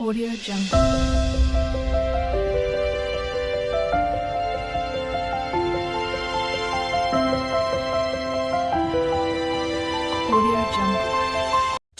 Audio Jungle.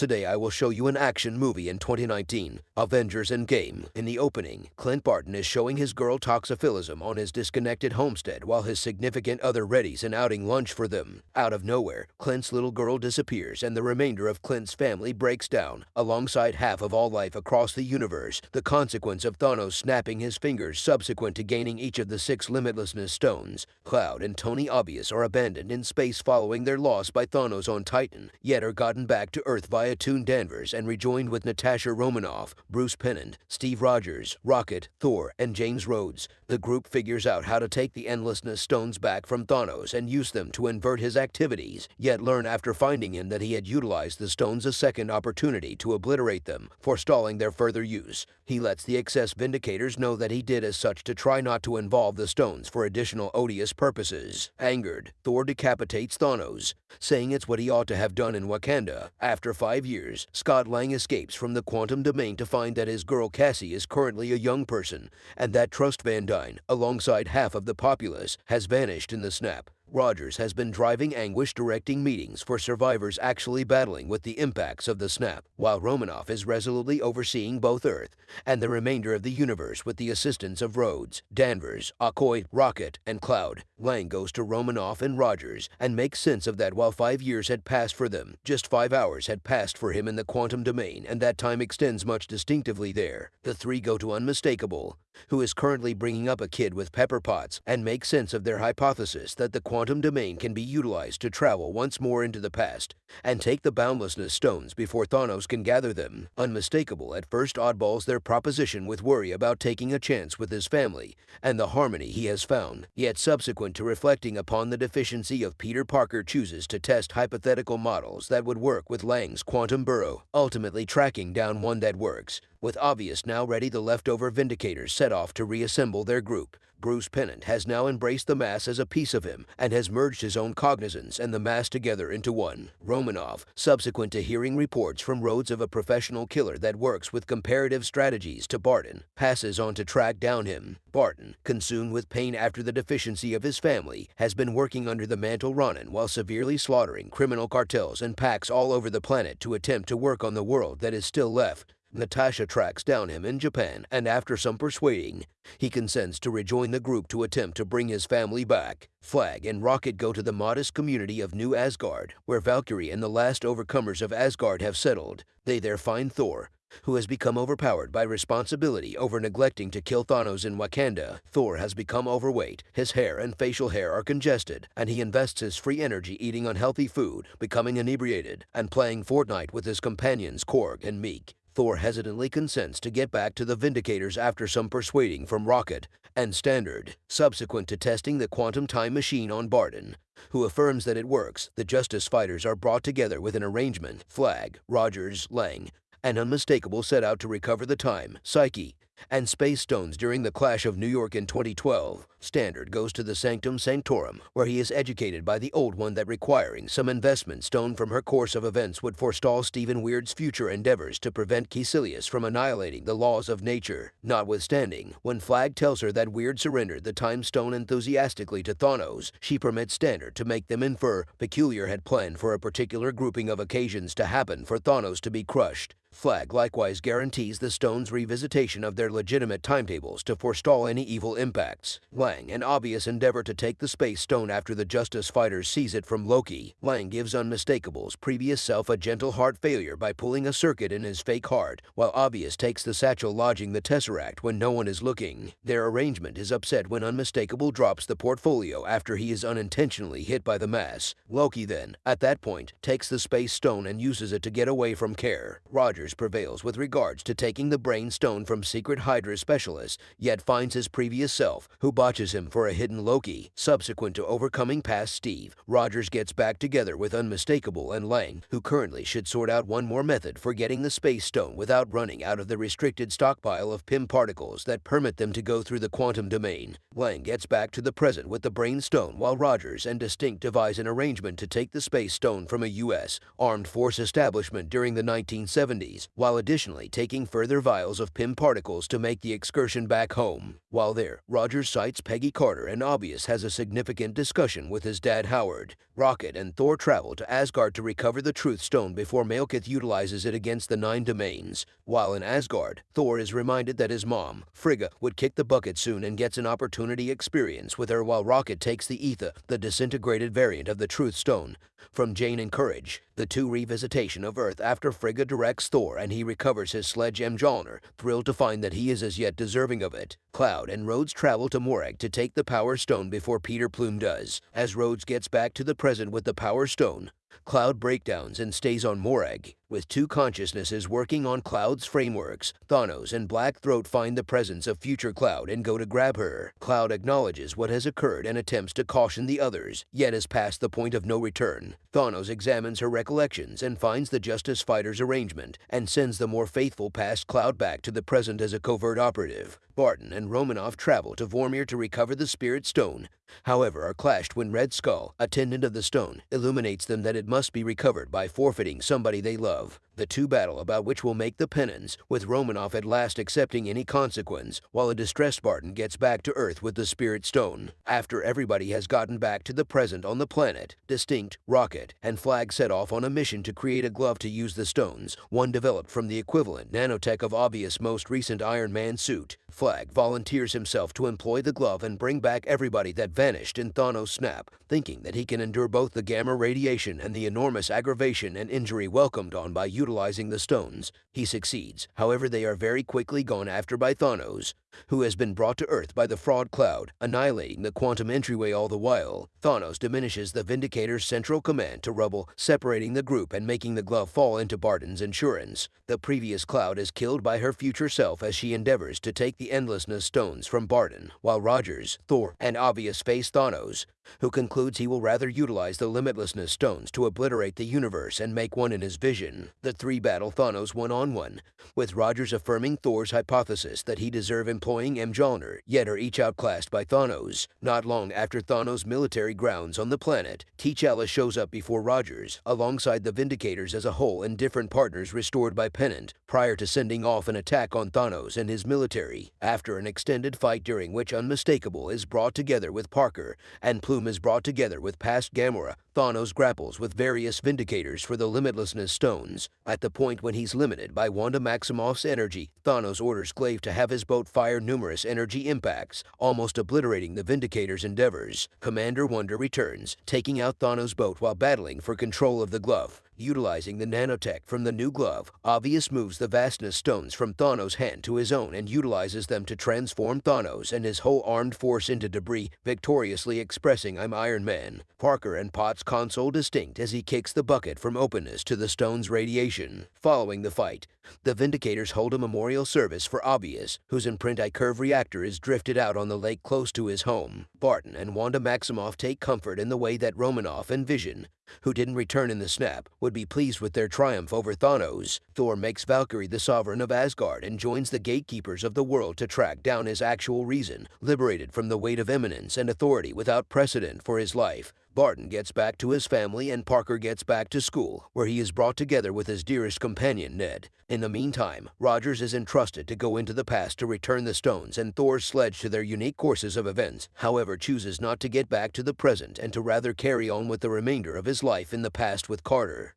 Today I will show you an action movie in 2019, Avengers Endgame. In the opening, Clint Barton is showing his girl toxophilism on his disconnected homestead while his significant other readies an outing lunch for them. Out of nowhere, Clint's little girl disappears and the remainder of Clint's family breaks down, alongside half of all life across the universe, the consequence of Thanos snapping his fingers subsequent to gaining each of the six limitlessness stones. Cloud and Tony Obvious are abandoned in space following their loss by Thanos on Titan, yet are gotten back to Earth via Toon Danvers and rejoined with Natasha Romanoff, Bruce Pennant, Steve Rogers, Rocket, Thor, and James Rhodes. The group figures out how to take the Endlessness stones back from Thanos and use them to invert his activities, yet learn after finding him that he had utilized the stones a second opportunity to obliterate them, forestalling their further use. He lets the excess Vindicators know that he did as such to try not to involve the stones for additional odious purposes. Angered, Thor decapitates Thanos, saying it's what he ought to have done in Wakanda. After five years, Scott Lang escapes from the quantum domain to find that his girl Cassie is currently a young person, and that Trust Van Dyne, alongside half of the populace, has vanished in the snap. Rogers has been driving anguish directing meetings for survivors actually battling with the impacts of the snap, while Romanoff is resolutely overseeing both Earth and the remainder of the universe with the assistance of Rhodes, Danvers, Okoye, Rocket, and Cloud. Lang goes to Romanoff and Rogers and makes sense of that while five years had passed for them, just five hours had passed for him in the quantum domain, and that time extends much distinctively there. The three go to Unmistakable, who is currently bringing up a kid with pepper pots, and make sense of their hypothesis that the quantum domain can be utilized to travel once more into the past and take the boundlessness stones before Thanos can gather them. Unmistakable at first oddballs their proposition with worry about taking a chance with his family and the harmony he has found, yet subsequent to reflecting upon the deficiency of Peter Parker chooses to test hypothetical models that would work with Lang's quantum burrow, ultimately tracking down one that works. With Obvious now ready, the leftover Vindicators set off to reassemble their group. Bruce Pennant has now embraced the mass as a piece of him and has merged his own cognizance and the mass together into one. Romanov, subsequent to hearing reports from Rhodes of a professional killer that works with comparative strategies to Barton, passes on to track down him. Barton, consumed with pain after the deficiency of his family, has been working under the mantle Ronin while severely slaughtering criminal cartels and packs all over the planet to attempt to work on the world that is still left. Natasha tracks down him in Japan, and after some persuading, he consents to rejoin the group to attempt to bring his family back. Flag and Rocket go to the modest community of New Asgard, where Valkyrie and the last overcomers of Asgard have settled. They there find Thor, who has become overpowered by responsibility over neglecting to kill Thanos in Wakanda. Thor has become overweight, his hair and facial hair are congested, and he invests his free energy eating unhealthy food, becoming inebriated, and playing Fortnite with his companions Korg and Meek. Thor hesitantly consents to get back to the Vindicators after some persuading from Rocket and Standard, subsequent to testing the quantum time machine on Barton, who affirms that it works. The Justice Fighters are brought together with an arrangement. Flag, Rogers, Lang, and Unmistakable set out to recover the time, Psyche, and Space Stones during the clash of New York in 2012. Standard goes to the Sanctum Sanctorum, where he is educated by the Old One that requiring some investment stone from her course of events would forestall Stephen Weird's future endeavors to prevent Kaecilius from annihilating the laws of nature. Notwithstanding, when Flag tells her that Weird surrendered the Time Stone enthusiastically to Thanos, she permits Standard to make them infer Peculiar had planned for a particular grouping of occasions to happen for Thanos to be crushed. Flag likewise guarantees the stone's revisitation of their legitimate timetables to forestall any evil impacts. Lang an obvious endeavor to take the Space Stone after the Justice Fighters seize it from Loki. Lang gives Unmistakable's previous self a gentle heart failure by pulling a circuit in his fake heart, while Obvious takes the satchel lodging the Tesseract when no one is looking. Their arrangement is upset when Unmistakable drops the portfolio after he is unintentionally hit by the mass. Loki then, at that point, takes the Space Stone and uses it to get away from Care. Rogers prevails with regards to taking the brain stone from secret Hydra specialist, yet finds his previous self, who botches him for a hidden Loki. Subsequent to overcoming past Steve, Rogers gets back together with Unmistakable and Lang, who currently should sort out one more method for getting the space stone without running out of the restricted stockpile of Pym particles that permit them to go through the quantum domain. Lang gets back to the present with the brain stone while Rogers and Distinct devise an arrangement to take the space stone from a U.S. armed force establishment during the 1970s while additionally taking further vials of Pym particles to make the excursion back home. While there, Rogers sights Peggy Carter and Obvious has a significant discussion with his dad Howard. Rocket and Thor travel to Asgard to recover the Truth Stone before Malekith utilizes it against the Nine Domains. While in Asgard, Thor is reminded that his mom, Frigga, would kick the bucket soon and gets an opportunity experience with her while Rocket takes the Ether, the disintegrated variant of the Truth Stone, from Jane and Courage, the two revisitation of Earth after Frigga directs Thor and he recovers his sledge Mjolnir, thrilled to find that he is as yet deserving of it. Cloud and Rhodes travel to Morag to take the Power Stone before Peter Plume does. As Rhodes gets back to the present with the Power Stone, Cloud breakdowns and stays on Morag. With two consciousnesses working on Cloud's frameworks, Thanos and Black Throat find the presence of future Cloud and go to grab her. Cloud acknowledges what has occurred and attempts to caution the others, yet is past the point of no return. Thanos examines her recollections and finds the Justice Fighters arrangement and sends the more faithful past Cloud back to the present as a covert operative. Barton and Romanoff travel to Vormir to recover the Spirit Stone, however are clashed when Red Skull, attendant of the stone, illuminates them that it must be recovered by forfeiting somebody they love. The two battle about which will make the penance, with Romanoff at last accepting any consequence, while a distressed Barton gets back to Earth with the Spirit Stone. After everybody has gotten back to the present on the planet, Distinct, Rocket, and Flag set off on a mission to create a glove to use the stones, one developed from the equivalent nanotech of Obvious' most recent Iron Man suit. Flag volunteers himself to employ the glove and bring back everybody that vanished in Thanos' snap, thinking that he can endure both the gamma radiation and the enormous aggravation and injury welcomed on by utilizing the stones. He succeeds, however they are very quickly gone after by Thanos, who has been brought to Earth by the fraud cloud, annihilating the quantum entryway all the while. Thanos diminishes the Vindicator's central command to rubble, separating the group and making the glove fall into Barton's insurance. The previous cloud is killed by her future self as she endeavors to take the Endlessness stones from Barton, while Rogers, Thor, and Obvious face Thanos, who concludes he will rather utilize the Limitlessness stones to obliterate the universe and make one in his vision. The three battle Thanos one-on-one, with Rogers affirming Thor's hypothesis that he deserve employing Mjolnir, yet are each outclassed by Thanos. Not long after Thanos' military grounds on the planet, T'Challa shows up before Rogers, alongside the Vindicators as a whole and different partners restored by Pennant, prior to sending off an attack on Thanos and his military. After an extended fight during which Unmistakable is brought together with Parker and Plume is brought together with past Gamora, Thanos grapples with various Vindicators for the Limitlessness Stones. At the point when he's limited by Wanda Maximoff's energy, Thanos orders Glaive to have his boat fire numerous energy impacts, almost obliterating the Vindicator's endeavors. Commander Wonder returns, taking out Thanos' boat while battling for control of the glove. Utilizing the nanotech from the new glove, Obvious moves the vastness stones from Thanos' hand to his own and utilizes them to transform Thanos and his whole armed force into debris, victoriously expressing I'm Iron Man. Parker and Potts console distinct as he kicks the bucket from openness to the stone's radiation. Following the fight, the Vindicators hold a memorial service for Obvious, whose imprint I-Curve reactor is drifted out on the lake close to his home. Barton and Wanda Maximoff take comfort in the way that Romanoff and Vision who didn't return in the snap, would be pleased with their triumph over Thanos. Thor makes Valkyrie the sovereign of Asgard and joins the gatekeepers of the world to track down his actual reason, liberated from the weight of eminence and authority without precedent for his life. Barton gets back to his family and Parker gets back to school, where he is brought together with his dearest companion, Ned. In the meantime, Rogers is entrusted to go into the past to return the stones and Thor's sledge to their unique courses of events, however chooses not to get back to the present and to rather carry on with the remainder of his life in the past with Carter.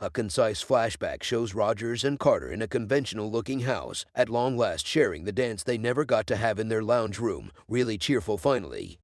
A concise flashback shows Rogers and Carter in a conventional-looking house, at long last sharing the dance they never got to have in their lounge room, really cheerful finally.